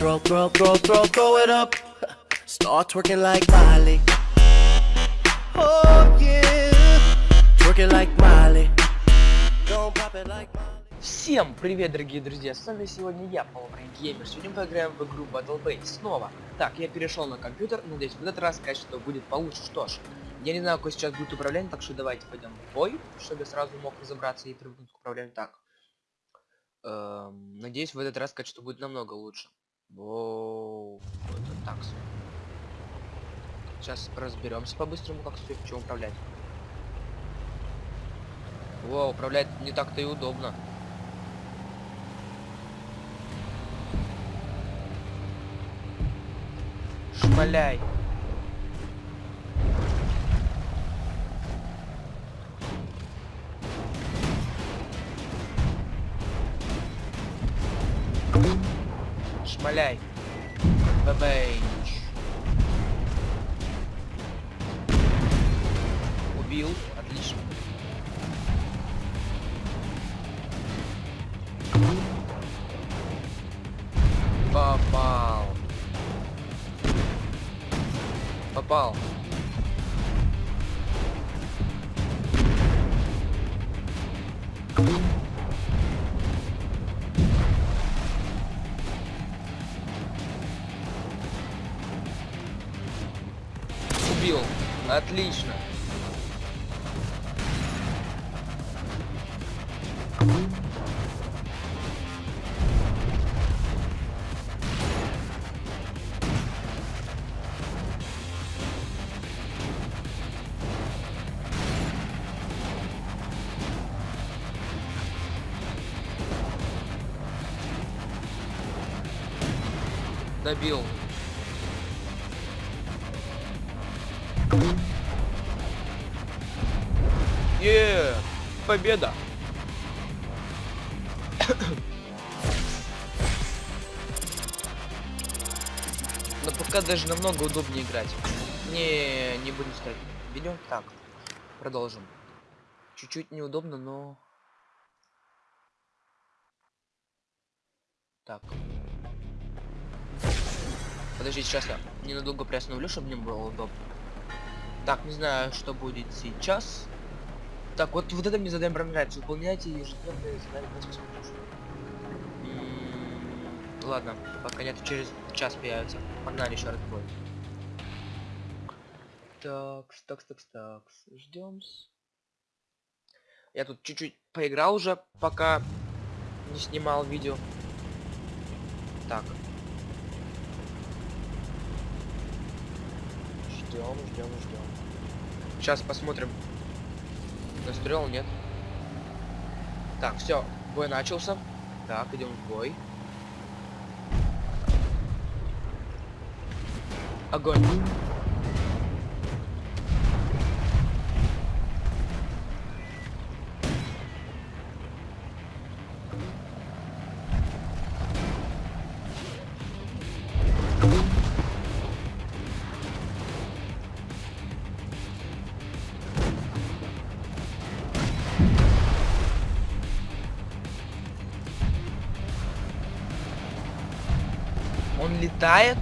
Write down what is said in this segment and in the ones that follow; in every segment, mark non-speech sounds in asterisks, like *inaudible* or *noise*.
Throw, throw, throw, throw, throw it up. Start twerking like Miley. Oh yeah. Twerking like Miley. Don't pop it like Miley. Всем привет, дорогие друзья, с вами сегодня я, Power Геймер. Сегодня мы поиграем в игру Battle Base снова. Так, я перешел на компьютер, надеюсь, в этот раз качество будет получше. Что ж, я не знаю, какой сейчас будет управление, так что давайте пойдем в бой, чтобы я сразу мог разобраться и привыкнуть к управлению так. Эм, надеюсь, в этот раз качество будет намного лучше. Воу, это так. Сейчас разберемся по-быстрому, как все чем управлять. Во, управлять не так-то и удобно. Шмаляй. Шмаляй. Бабейч. Убил. Отлично. Попал. Попал. Убил. Отлично. Добил. Е, победа. Но пока даже намного удобнее играть. Не, не будем ставить видео. Так, продолжим. Чуть-чуть неудобно, но... Так. Подождите, сейчас я ненадолго приостановлю, чтобы мне было удобно. Так, не знаю, что будет сейчас. Так, вот, вот это мне задание нравится. Выполняйте ежедневные задания Ладно, пока нет, через час появится. Погнали еще раз бой. Так, так, так, так, ждем. Я тут чуть-чуть поиграл уже, пока не снимал видео. Так. Ждем, ждем, ждем. Сейчас посмотрим. Настроил, нет? Так, все, бой начался. Так, идем в бой. Огонь. Летает.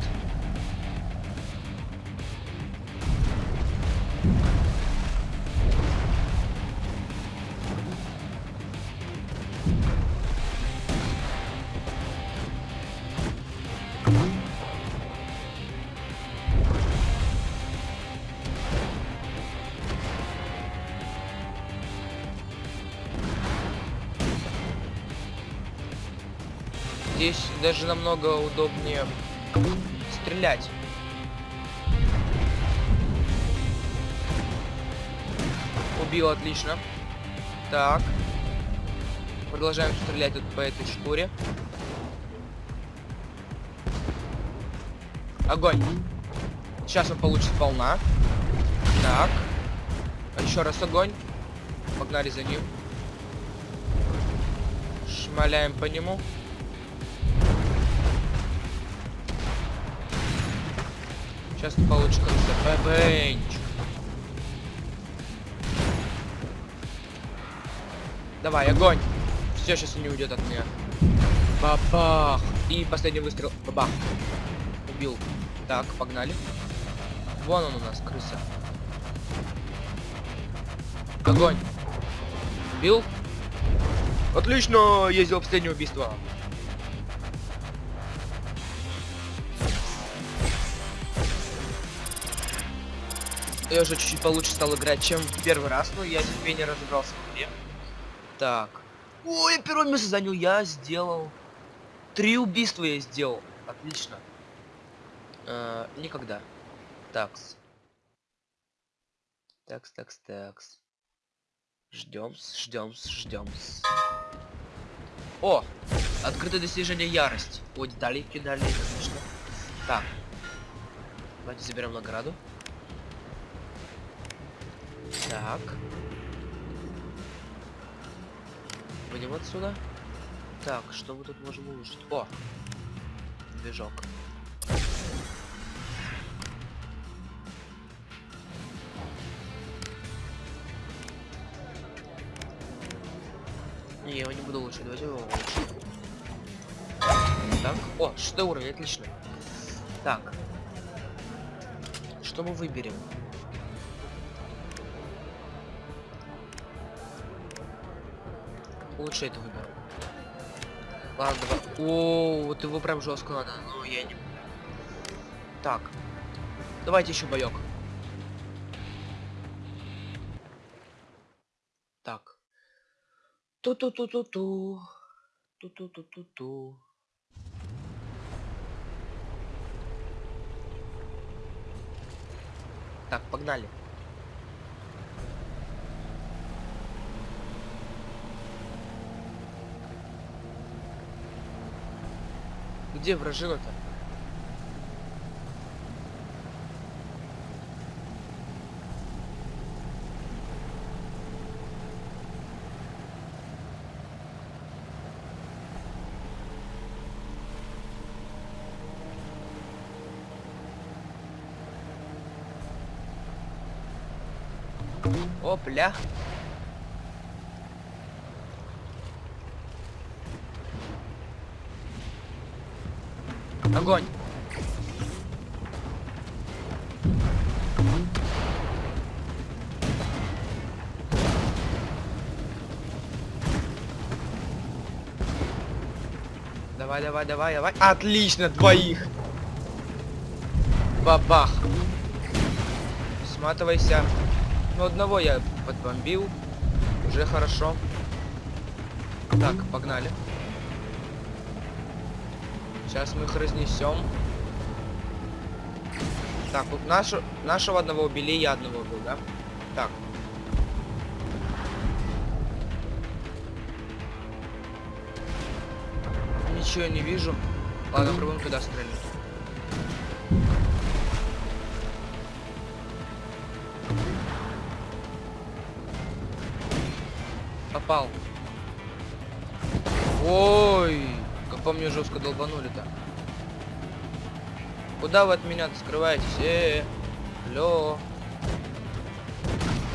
Здесь даже намного удобнее стрелять. Убил, отлично. Так. Продолжаем стрелять тут по этой шкуре. Огонь. Сейчас он получит волна. Так. Еще раз огонь. Погнали за ним. Шмаляем по нему. Сейчас ты получишь. Бэбэнч. Давай, огонь. Все, сейчас не уйдет от меня. Бабах! И последний выстрел. Бабах! Убил. Так, погнали. Вон он у нас, крыса. Огонь! Бил? Отлично! Ездил последнее убийство. Я уже чуть-чуть получше стал играть, чем в первый раз, но я теперь не разобрался в игре. Так. Ой, первое место занял я, сделал. Три убийства я сделал. Отлично. Э, никогда. Такс. Такс, такс, такс. Ждем, ждем, ждем. О! Открытое достижение ярость. О, детали кидали, отлично. Так. Давайте заберем награду. Так. Выйдем отсюда. Так, что мы тут можем улучшить? О! Движок. Не, я его не буду улучшить, давайте его улучшим. Так, о, шестой уровень, отлично. Так. Что мы выберем? Лучше это выберу. Ладно, давай. О, вот его прям жестко надо, но я не. Так. Давайте еще боек. Так. Ту-ту-ту-ту-ту. Ту-ту-ту-ту-ту. Так, погнали. Где вражина-то? Опля. Огонь. Давай, давай, давай, давай. Отлично, двоих. Бабах. Сматывайся. Ну, одного я подбомбил. Уже хорошо. Так, погнали. Сейчас мы их разнесем. Так, вот нашу, нашего одного убили, я одного убил, да? Так. Ничего не вижу. Ладно, пробуем туда стрельнуть. Попал. Ой, по мне жестко долбанули-то. Куда вы от меня скрываетесь? Э, -э, -э. Алло.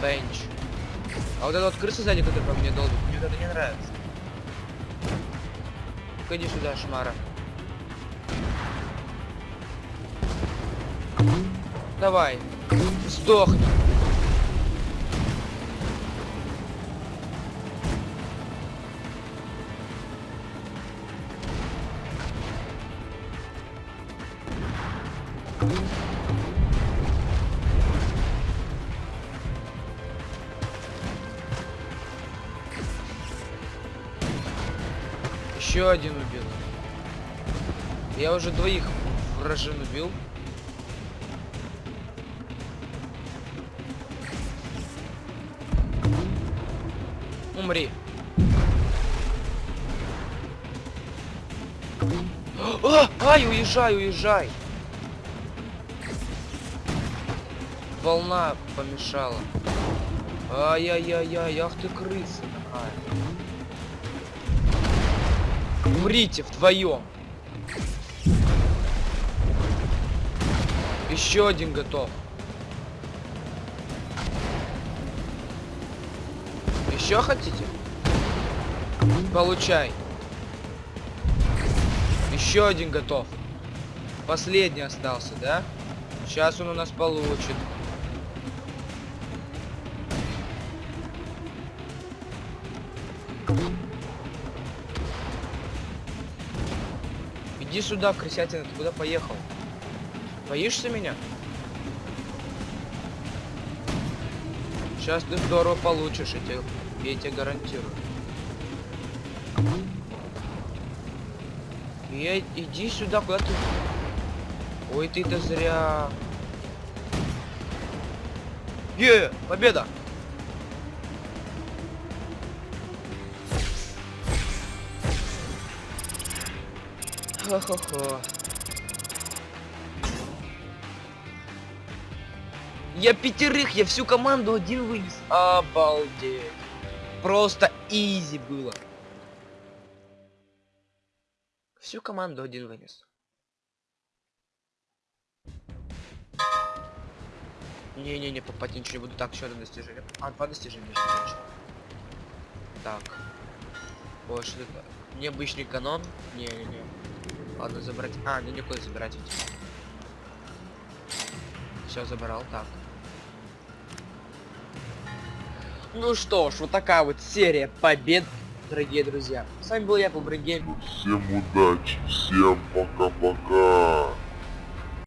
Бенч. А вот эта вот крыса сзади, которая по мне долбит, мне вот это не нравится. ну иди сюда, шмара. Давай. Сдохни. Еще один убил. Я уже двоих вражин убил. Умри. *gasps* А, ай, уезжай, уезжай. Волна помешала. Ай-яй-яй-яй, ах ты крыса такая. Умрите вдвоем. Еще один готов. Еще хотите? Получай. Еще один готов. Последний остался, да? Сейчас он у нас получит. Иди сюда, крысятина, ты куда поехал? Боишься меня? Сейчас ты здорово получишь, я тебе, я тебе гарантирую. Я, иди сюда, куда ты... Ой, ты-то зря. Е, победа! Хо-хо-хо. Я пятерых, я всю команду один вынес. Обалдеть. Просто изи было. Всю команду один вынес. Не-не-не, попать ничего не буду. Так, еще одно достижение. А, два достижения. Так. Что это? Необычный канон? Не-не-не. Ладно, забрать. А, не никуда забирать. Все, забрал. Так. Ну что ж, вот такая вот серия побед, дорогие друзья. С вами был я, Бубрыгейм. Всем удачи, всем пока-пока.